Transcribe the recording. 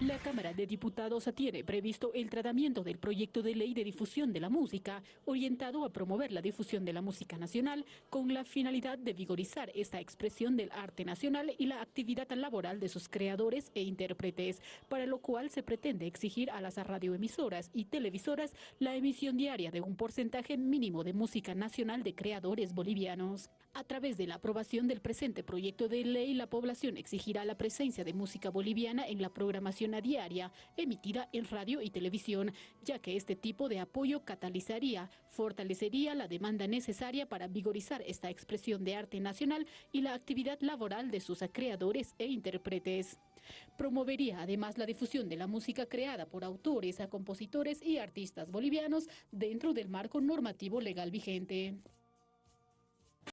La Cámara de Diputados tiene previsto el tratamiento del proyecto de ley de difusión de la música, orientado a promover la difusión de la música nacional con la finalidad de vigorizar esta expresión del arte nacional y la actividad laboral de sus creadores e intérpretes, para lo cual se pretende exigir a las radioemisoras y televisoras la emisión diaria de un porcentaje mínimo de música nacional de creadores bolivianos. A través de la aprobación del presente proyecto de ley, la población exigirá la presencia de música boliviana en la programación diaria emitida en radio y televisión, ya que este tipo de apoyo catalizaría, fortalecería la demanda necesaria para vigorizar esta expresión de arte nacional y la actividad laboral de sus creadores e intérpretes. Promovería además la difusión de la música creada por autores, compositores y artistas bolivianos dentro del marco normativo legal vigente.